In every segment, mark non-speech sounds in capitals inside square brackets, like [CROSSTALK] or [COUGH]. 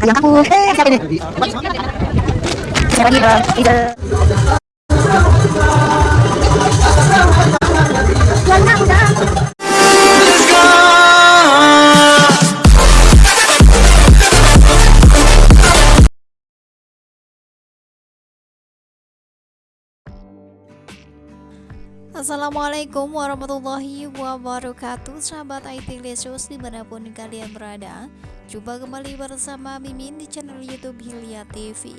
그냥 하고 해야 되는 제발 이런 이제 Assalamualaikum warahmatullahi wabarakatuh. Sahabat IT Lesus di mana pun kalian berada Jumpa kembali bersama Mimin di channel Youtube Hilya TV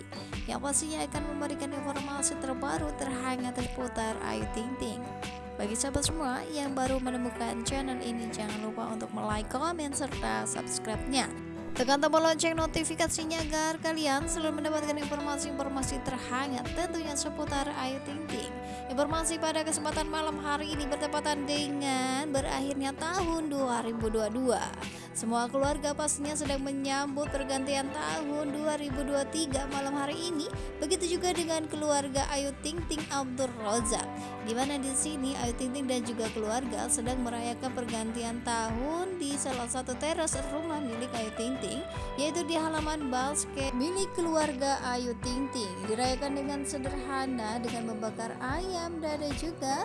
Yang pastinya akan memberikan informasi terbaru terhangat seputar Ayu Ting Ting. Bagi sahabat semua yang baru menemukan channel ini Jangan lupa untuk like, komen, serta subscribe-nya Tekan tombol lonceng notifikasinya agar kalian selalu mendapatkan informasi-informasi terhangat tentunya seputar Ayu Ting Ting. Informasi pada kesempatan malam hari ini bertepatan dengan berakhirnya tahun 2022. Semua keluarga pastinya sedang menyambut pergantian tahun 2023 malam hari ini. Begitu juga dengan keluarga Ayu Ting Ting Abdul Rozak. Di mana di sini Ayu Ting Ting dan juga keluarga sedang merayakan pergantian tahun di salah satu teras rumah milik Ayu Ting Ting yaitu di halaman basket milik keluarga Ayu Ting Ting dirayakan dengan sederhana dengan membakar ayam dan ada juga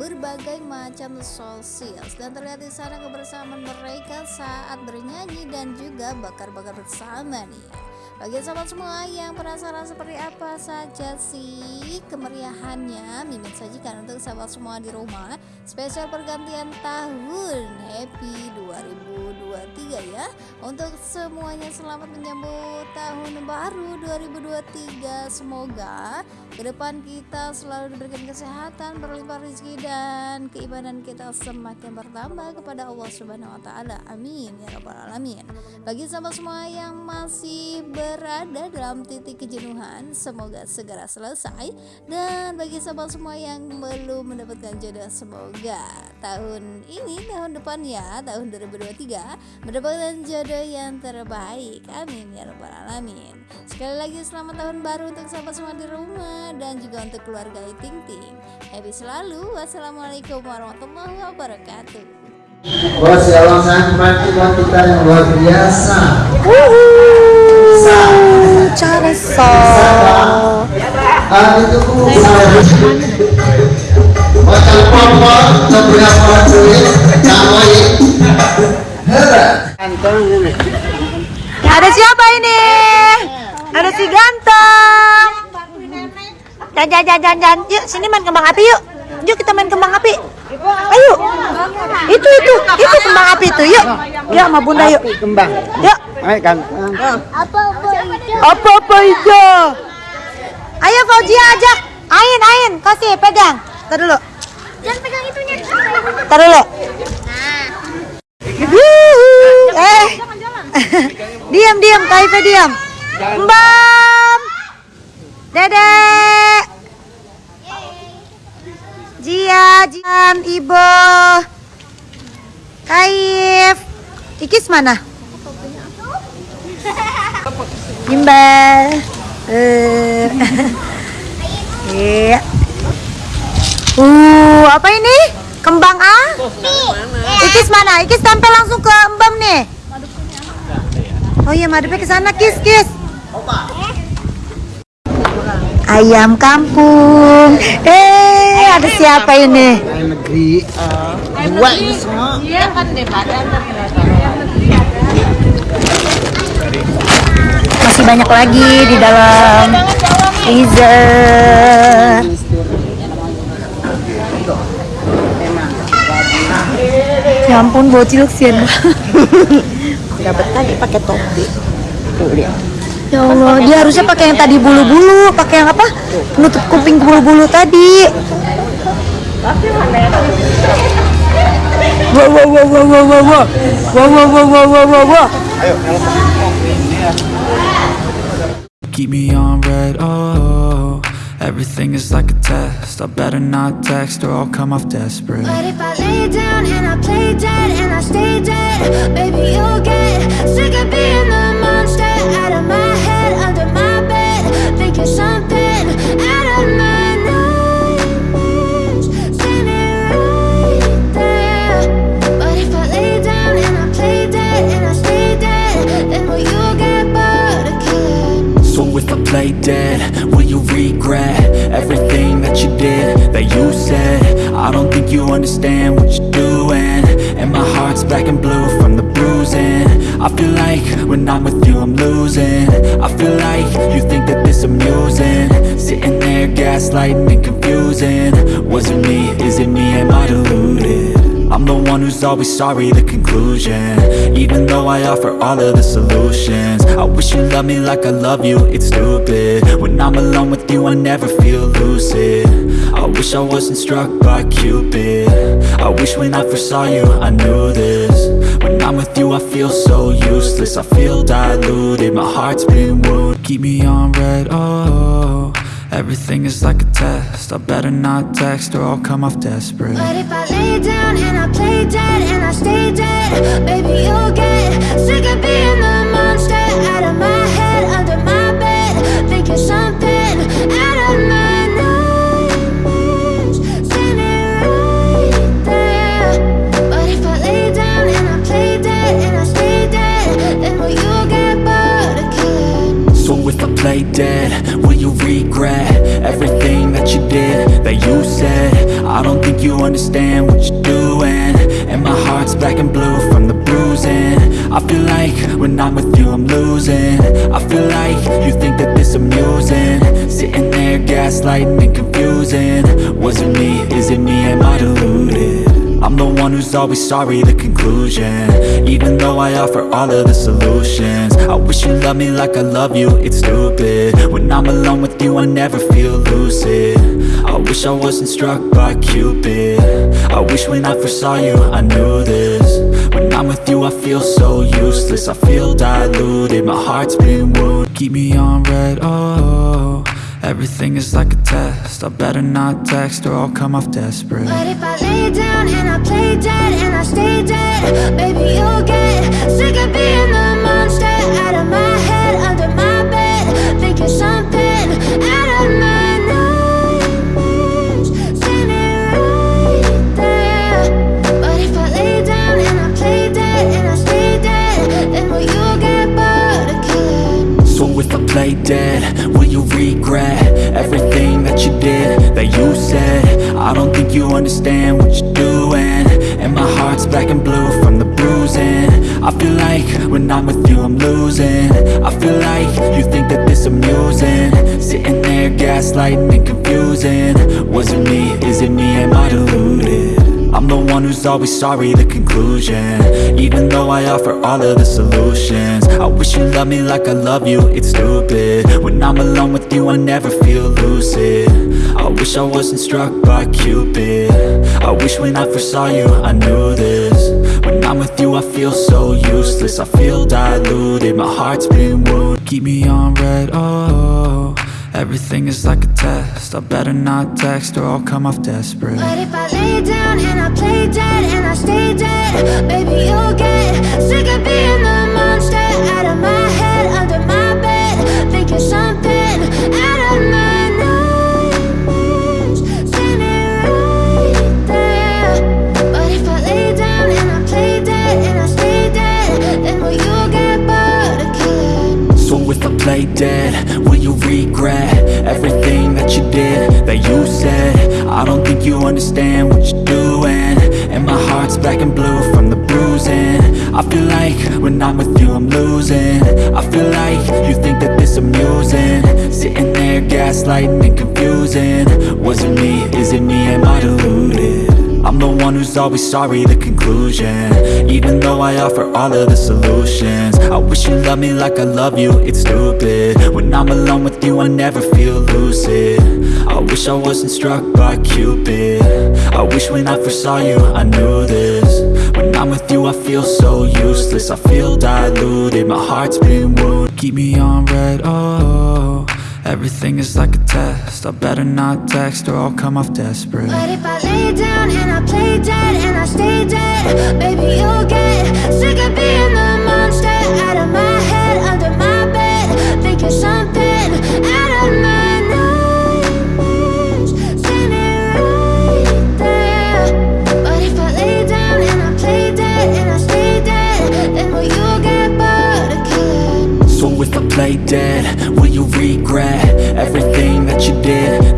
berbagai macam sosial dan terlihat di sana kebersamaan mereka saat bernyanyi dan juga bakar-bakar bersama nih bagi sahabat semua yang penasaran seperti apa saja sih kemeriahannya Mimin sajikan untuk sahabat semua di rumah Spesial pergantian tahun Happy 2023 ya. Untuk semuanya selamat menyambut tahun baru 2023 Semoga ke depan kita selalu diberikan kesehatan Berlimpah rezeki dan keimanan kita semakin bertambah kepada Allah Subhanahu Wa Taala. Amin ya Rabbal Alamin. Bagi sahabat semua yang masih ber berada dalam titik kejenuhan. Semoga segera selesai. Dan bagi sahabat semua yang belum mendapatkan jodoh semoga tahun ini tahun depan ya tahun 2023 mendapatkan jodoh yang terbaik. Amin ya rabbal alamin. Sekali lagi selamat tahun baru untuk sahabat semua di rumah dan juga untuk keluarga Ting Ting. Happy selalu. Wassalamualaikum warahmatullahi wabarakatuh. Wah, shalom sangat kita yang so. Ah, namanya. Hera. Ada siapa ini? Ada si ganteng. Dan dan dan. Yuk sini main kembang api yuk. Yuk kita main kembang api. Ayo. Itu itu itu kembang api itu yuk. Yuk sama bunda yuk. Kembang. Yuk. Ayo kan. Apa apa hijau? Ayo Fauzia ajak. Ain Ain kasih pegang. Tar dulu. Jangan pegang itunya. Tar dulu. Yuhu. Eh. [LAUGHS] diam diam Kaifa diam. Mbam. Dedek. Jia, Jian, Ibo. Kaif. Ikis mana? Gimbal. Eh. [LAUGHS] Iya. Uh, apa ini? Kembang A? Ikis mana? Ikis tampil langsung ke Mbam nih. Oh iya, madepnya ke sana, Kis, Kis. Ayam kampung. Eh, ada siapa ini? Ayam negeri. Dua ini semua. Masih banyak lagi di dalam freezer. Ya ampun, bocil kesian. Dapat tadi pakai topi. Tuh lihat. Ya Allah, dia harusnya pakai yang tadi bulu-bulu, pakai yang apa? Penutup kuping bulu-bulu tadi. Wah, wah, wah, wah, wah, wah, wah, wah, wah, wah, wah, wah, wah. Keep me on read, oh. Everything is like a test. I better not text or I'll come off desperate. But if I lay down and I play dead play dead, will you regret everything that you did, that you said? I don't think you understand what you're doing. And my heart's black and blue from the bruising. I feel like when I'm with you I'm losing. I feel like you think that this amusing. Sitting there gaslighting and confusing who's always sorry, the conclusion. Even though I offer all of the solutions I wish you loved me like I love you, it's stupid. When I'm alone with you I never feel lucid. I wish I wasn't struck by Cupid. I wish when I first saw you I knew this. When I'm with you I feel so useless I feel diluted, my heart's been wounded. Keep me on read, oh Everything is like a test. I better not text or I'll come off desperate. But if I lay down and I play dead and I stay dead Baby, you'll get sick of being the monster. Out of my you understand what you're doing. And my heart's black and blue from the bruising. I feel like when I'm with you I'm losing. I feel like you think that this amusing. Sitting there gaslighting and confusing. Was it me, is it me, am I deluded? I'm the one who's always sorry, the conclusion. Even though I offer all of the solutions. I wish you loved me like I love you, it's stupid. When I'm alone with you I never feel lucid. I wish I wasn't struck by Cupid. I wish when I first saw you I knew this. When I'm with you I feel so useless. I feel diluted, my heart's been wounded. Keep me on read, oh Everything is like a test. I better not text or I'll come off desperate. But if I lay down and I play dead and I stay dead Baby, you'll get sick of being the monster Out of my head, under my bed Thinking something you understand what you're doing. And my heart's black and blue from the bruising. I feel like when I'm with you I'm losing. I feel like you think that this amusing. Sitting there gaslighting and confusing. Was it me, is it me, am I deluded? I'm the one who's always sorry, the conclusion. Even though I offer all of the solutions. I wish you loved me like I love you, it's stupid. When I'm alone with you I never feel lucid. I wish I wasn't struck by Cupid. I wish when I first saw you I knew this. When I'm with you I feel so useless. I feel diluted, my heart's been wounded. Keep me on read, oh Everything is like a test. I better not text or I'll come off desperate. But if I lay down and I play dead and I stay dead Baby, you'll get sick of being the monster Out of my head, under my bed Thinking something out of my nightmares Standing right there. But if I lay down and I play dead and I stay dead Then will you get bored of killing So if I play dead, you regret everything that you did, that you said? I don't think you understand what you're doing And my heart's black and blue from the bruising. I feel like when I'm with you I'm losing. I feel like you think that this amusing. Sitting there gaslighting and confusing. Was it me, is it me, am I deluded? I'm the one who's always sorry, the conclusion. Even though I offer all of the solutions I wish you loved me like I love you, it's stupid. When I'm alone with you I never feel lucid. I wish I wasn't struck by Cupid. I wish when I first saw you I knew this. When I'm with you I feel so useless. I feel diluted, my heart's been wounded. Keep me on read, oh Everything is like a test. I better not text or I'll come off desperate. But if I lay down and I play dead and I stay dead Baby, you'll get sick of being the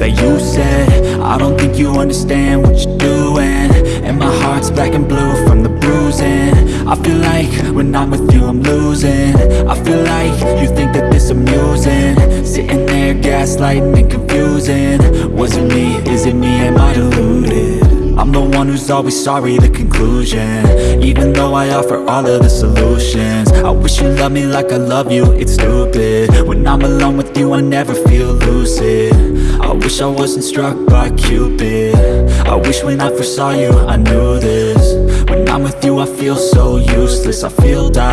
that you said? I don't think you understand what you're doing And my heart's black and blue from the bruising I feel like when I'm with you I'm losing I feel like you think that this amusing Sitting there gaslighting and confusing Was it me? Is it me? Am I deluded? I'm the one who's always sorry, the conclusion. Even though I offer all of the solutions. I wish you loved me like I love you, it's stupid. When I'm alone with you I never feel lucid. I wish I wasn't struck by Cupid. I wish when I first saw you I knew this. When I'm with you I feel so useless. I feel die